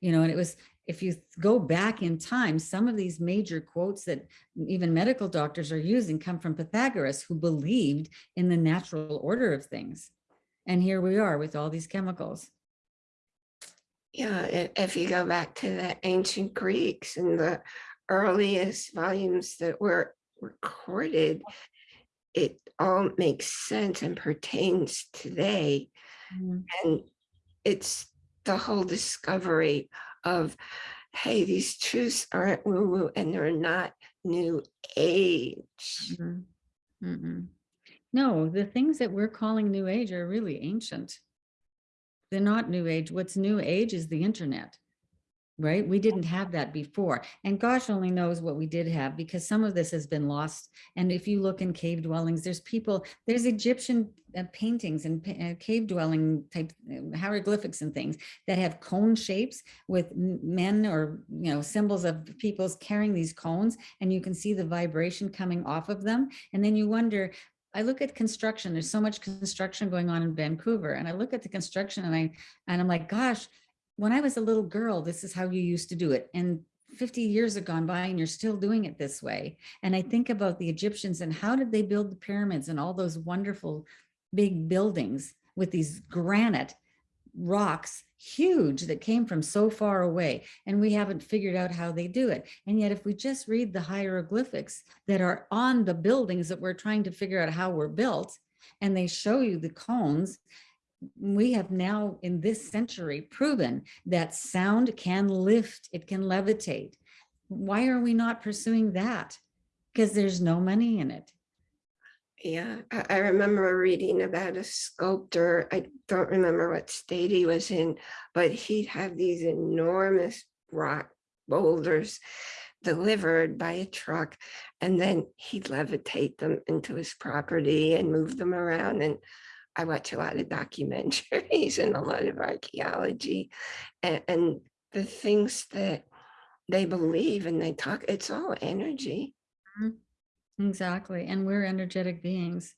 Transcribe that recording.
you know, and it was, if you go back in time, some of these major quotes that even medical doctors are using come from Pythagoras, who believed in the natural order of things. And here we are with all these chemicals. Yeah, if you go back to the ancient Greeks and the earliest volumes that were recorded, it all makes sense and pertains today. Mm-hmm. And it's the whole discovery of, hey, these truths aren't woo-woo and they're not new age. Mhm. Mm-mm. No, the things that we're calling new age are really ancient. They're not new age. What's new age is the internet, right? We didn't have that before. And gosh only knows what we did have because some of this has been lost. And if you look in cave dwellings, there's people, there's Egyptian uh, paintings and uh, cave dwelling type uh, hieroglyphics and things that have cone shapes with men or, you know, symbols of people's carrying these cones and you can see the vibration coming off of them. And then you wonder, I look at construction, there's so much construction going on in Vancouver and I look at the construction and I, and I'm like, gosh, when I was a little girl, this is how you used to do it. And 50 years have gone by and you're still doing it this way. And I think about the Egyptians and how did they build the pyramids and all those wonderful big buildings with these granite rocks, huge that came from so far away. And we haven't figured out how they do it. And yet if we just read the hieroglyphics that are on the buildings that we're trying to figure out how we're built, and they show you the cones, we have now in this century proven that sound can lift, it can levitate. Why are we not pursuing that? Because there's no money in it. Yeah, I, remember reading about a sculptor. I don't remember what state he was in, but he'd have these enormous rock boulders delivered by a truck, and then he'd levitate them into his property and move them around. And I watch a lot of documentaries and a lot of archaeology, and, and the things that they believe and they talk, it's all energy. Mm-hmm. Exactly. And we're energetic beings.